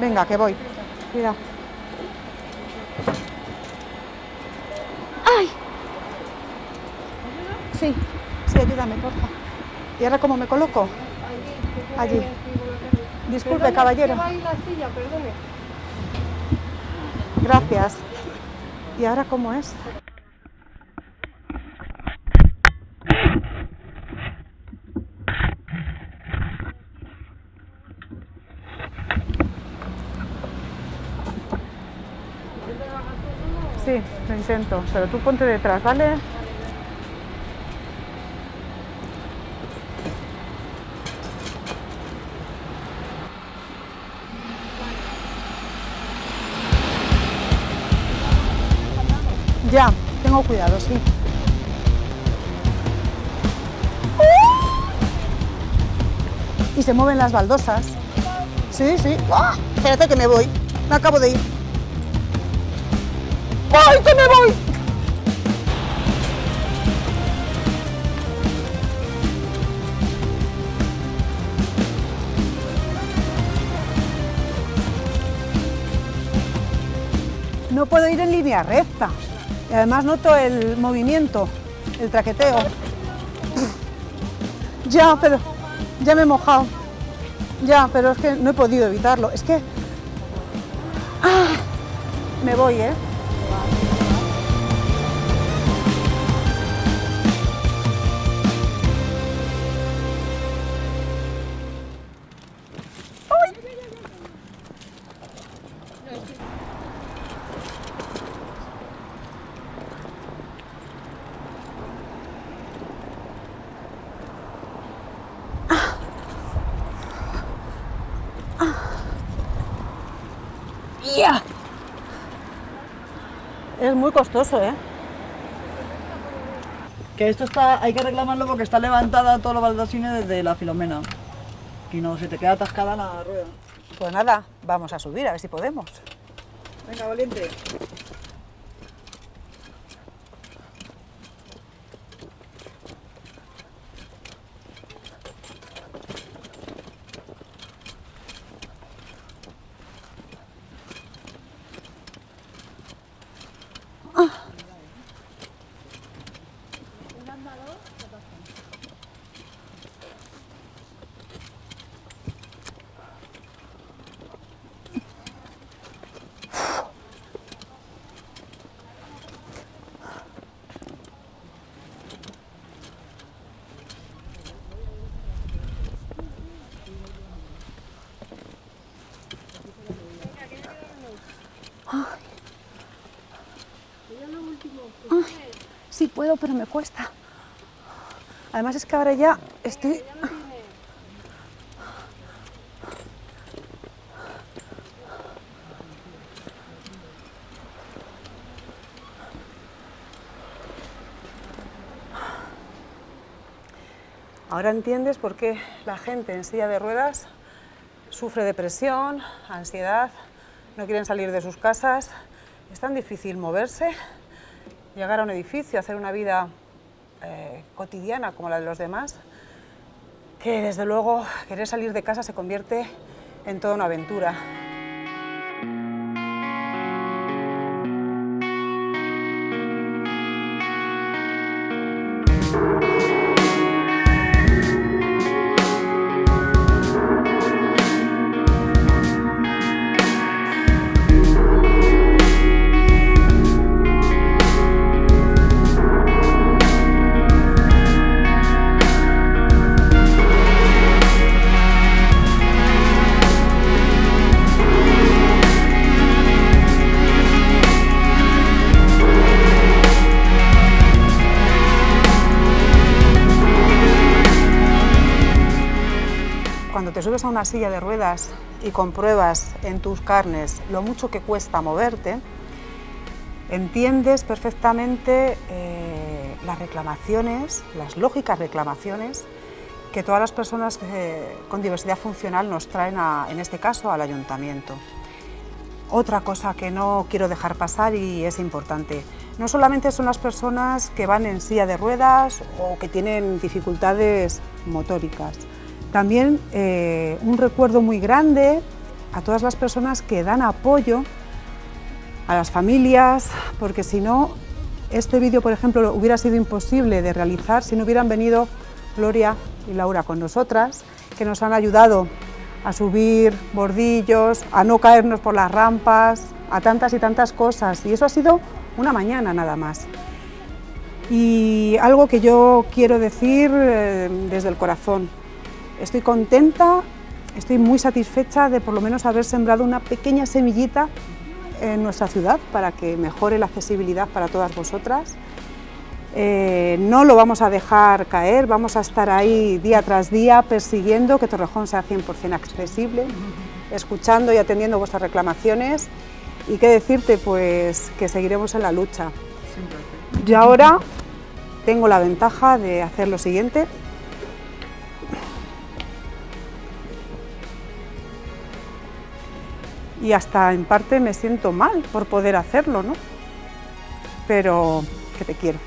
Venga, que voy. Cuidado. ¡Ay! Sí, sí, ayúdame, porfa. ¿Y ahora cómo me coloco? Allí. Disculpe, caballero. Gracias. ¿Y ahora cómo es? Sí, intento, pero tú ponte detrás, ¿vale? Ya, tengo cuidado, sí. Y se mueven las baldosas. Sí, sí. ¡Ah! Espérate que me voy. Me acabo de ir. ¡Ay, que me voy! No puedo ir en línea recta. Y además noto el movimiento, el traqueteo. Ya, pero ya me he mojado. Ya, pero es que no he podido evitarlo. Es que... ¡Ah! Me voy, ¿eh? ¡Ya! Es muy costoso, ¿eh? Que esto está, hay que reclamarlo porque está levantada todos los baldosines desde la filomena. Y no, se te queda atascada la rueda. Pues nada, vamos a subir, a ver si podemos. Venga, valiente. Sí puedo, pero me cuesta. Además es que ahora ya estoy... Ahora entiendes por qué la gente en silla de ruedas sufre depresión, ansiedad, no quieren salir de sus casas. Es tan difícil moverse, llegar a un edificio, hacer una vida eh, cotidiana como la de los demás, que desde luego querer salir de casa se convierte en toda una aventura. Cuando te subes a una silla de ruedas y compruebas en tus carnes lo mucho que cuesta moverte, entiendes perfectamente eh, las reclamaciones, las lógicas reclamaciones que todas las personas eh, con diversidad funcional nos traen, en este caso, al ayuntamiento. Otra cosa que no quiero dejar pasar y es importante, no solamente son las personas que van en silla de ruedas o que tienen dificultades motóricas, también eh, un recuerdo muy grande a todas las personas que dan apoyo a las familias, porque si no, este vídeo, por ejemplo, hubiera sido imposible de realizar si no hubieran venido Gloria y Laura con nosotras, que nos han ayudado a subir bordillos, a no caernos por las rampas, a tantas y tantas cosas. Y eso ha sido una mañana nada más. Y algo que yo quiero decir eh, desde el corazón. Estoy contenta, estoy muy satisfecha de por lo menos haber sembrado una pequeña semillita en nuestra ciudad para que mejore la accesibilidad para todas vosotras. Eh, no lo vamos a dejar caer, vamos a estar ahí día tras día persiguiendo que Torrejón sea 100% accesible, escuchando y atendiendo vuestras reclamaciones y qué decirte, pues que seguiremos en la lucha. Yo ahora tengo la ventaja de hacer lo siguiente. Y hasta en parte me siento mal por poder hacerlo, ¿no? Pero que te quiero.